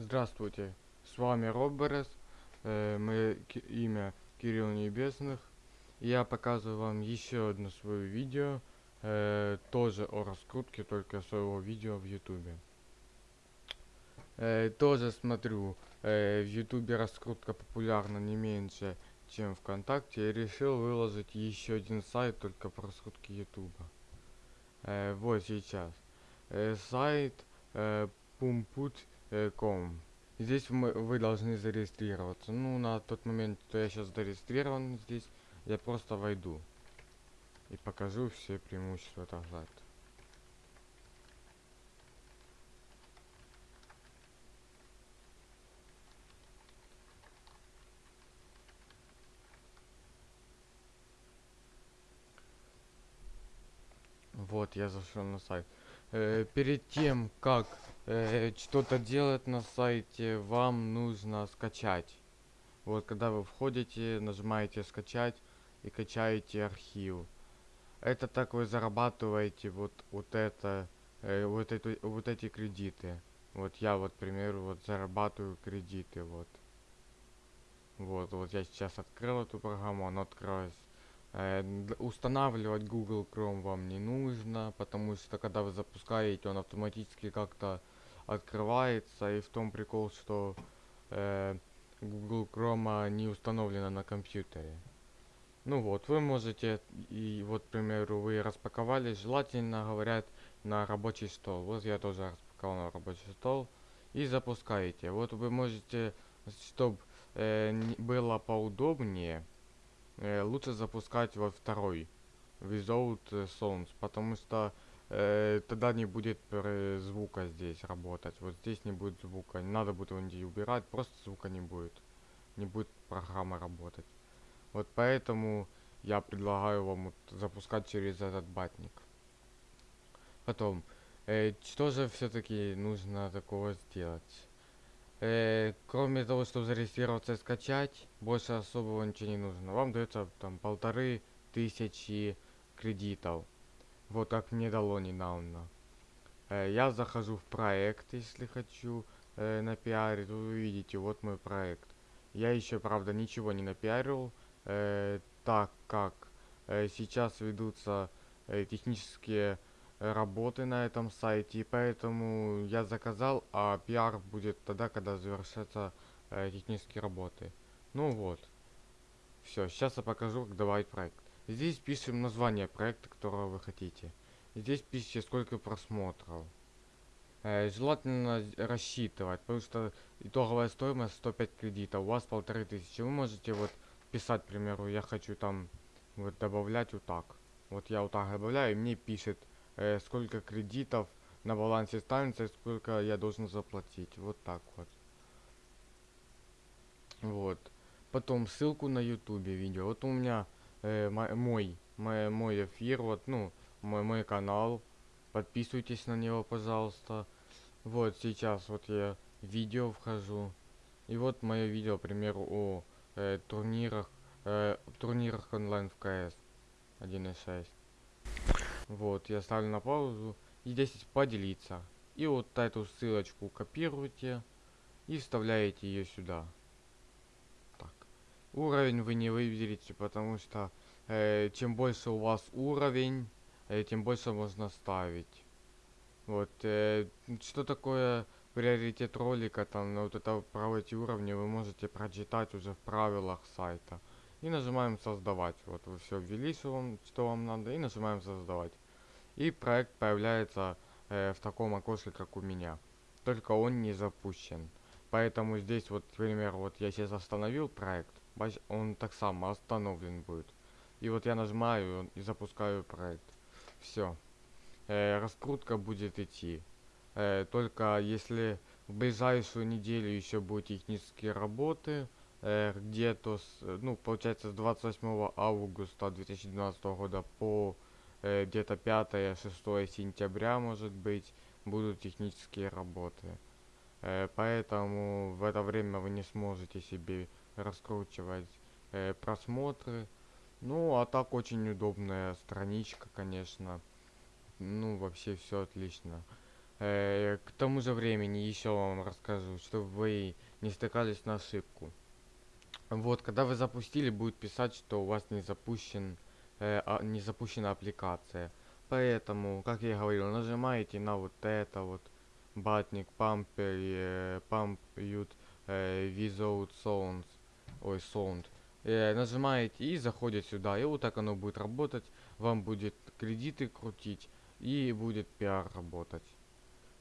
Здравствуйте, с вами Роберес, э, мое имя Кирилл Небесных. Я показываю вам еще одно свое видео, э, тоже о раскрутке, только своего видео в Ютубе. Э, тоже смотрю, э, в Ютубе раскрутка популярна не меньше, чем ВКонтакте. И решил выложить еще один сайт только по раскрутке Ютуба. Э, вот сейчас. Э, сайт э, pumput.com. Здесь мы, вы должны зарегистрироваться. Ну, на тот момент, что я сейчас зарегистрирован здесь, я просто войду. И покажу все преимущества этого Вот, я зашел на сайт. Э, перед тем, как э, что-то делать на сайте, вам нужно скачать. Вот, когда вы входите, нажимаете скачать и качаете архив. Это так вы зарабатываете вот, вот это, э, вот, эту, вот эти кредиты. Вот я вот, к примеру, вот зарабатываю кредиты, вот. Вот, вот я сейчас открыл эту программу, она открылась. Э, устанавливать Google Chrome вам не нужно, потому что когда вы запускаете, он автоматически как-то открывается. И в том прикол, что э, Google Chrome не установлена на компьютере. Ну вот, вы можете, и вот, к примеру, вы распаковали, желательно, говорят, на рабочий стол. Вот я тоже распаковал на рабочий стол. И запускаете. Вот вы можете, чтобы было поудобнее, э, лучше запускать во второй Without э, Sounds, потому что э, тогда не будет э, звука здесь работать. Вот здесь не будет звука. Не надо будет его нигде убирать, просто звука не будет. Не будет программа работать. Вот поэтому я предлагаю вам вот запускать через этот батник. Потом, э, что же все-таки нужно такого сделать? Э, кроме того, чтобы зарегистрироваться и скачать, больше особого ничего не нужно. Вам дается там полторы тысячи кредитов. Вот как мне дало недавно. Э, я захожу в проект, если хочу э, напиарить. Вы видите, вот мой проект. Я еще, правда, ничего не напиарил, э, так как э, сейчас ведутся э, технические работы на этом сайте, и поэтому я заказал, а пиар будет тогда, когда завершатся э, технические работы. Ну вот. Все, сейчас я покажу, как добавить проект. Здесь пишем название проекта, которого вы хотите. Здесь пишите, сколько просмотров. Э, желательно рассчитывать, потому что итоговая стоимость 105 кредитов, у вас полторы тысячи. Вы можете вот писать, к примеру, я хочу там вот добавлять вот так. Вот я вот так добавляю, и мне пишет, э, сколько кредитов на балансе станции, сколько я должен заплатить. Вот так вот. Вот. Потом ссылку на ютубе видео. Вот у меня э, мо- мой, мой, мой эфир, вот, ну, мой, мой канал. Подписывайтесь на него, пожалуйста. Вот сейчас вот я видео вхожу. И вот мое видео, к примеру, о э, турнирах, э, турнирах онлайн в КС 1.6. Вот, я ставлю на паузу. И здесь поделиться. И вот эту ссылочку копируете и вставляете ее сюда. Так. Уровень вы не выберете, потому что э, чем больше у вас уровень, э, тем больше можно ставить. Вот, э, что такое приоритет ролика, там, вот это эти уровни вы можете прочитать уже в правилах сайта. И нажимаем создавать. Вот вы все ввели, что вам, что вам надо, и нажимаем создавать. И проект появляется э, в таком окошке, как у меня. Только он не запущен. Поэтому здесь вот, к примеру, вот я сейчас остановил проект, он так само остановлен будет. И вот я нажимаю и запускаю проект. Все. раскрутка будет идти. Э, только если в ближайшую неделю еще будут технические работы, э, где-то, э, ну, получается, с 28 августа 2012 года по э, где-то 5-6 сентября, может быть, будут технические работы. Э, поэтому в это время вы не сможете себе раскручивать э, просмотры. Ну, а так очень удобная страничка, конечно. Ну, вообще все отлично. Э, к тому же времени еще вам расскажу, чтобы вы не стыкались на ошибку. Вот, когда вы запустили, будет писать, что у вас не запущен, э, а, не запущена аппликация. Поэтому, как я говорил, нажимаете на вот это вот, батник, pump, э, pump ют, э, without ой, sound. Э, нажимаете и заходит сюда, и вот так оно будет работать. Вам будет кредиты крутить и будет пиар работать.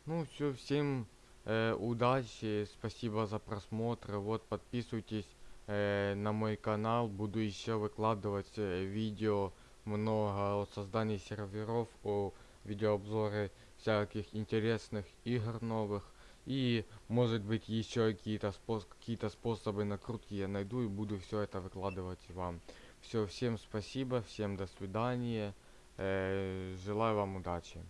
Ну все, всем э, удачи, спасибо за просмотр. Вот подписывайтесь э, на мой канал, буду еще выкладывать э, видео много о создании серверов, о видеообзоры всяких интересных игр новых. И может быть еще какие-то спос какие способы накрутки я найду и буду все это выкладывать вам. Все, всем спасибо, всем до свидания. Э, желаю вам удачи.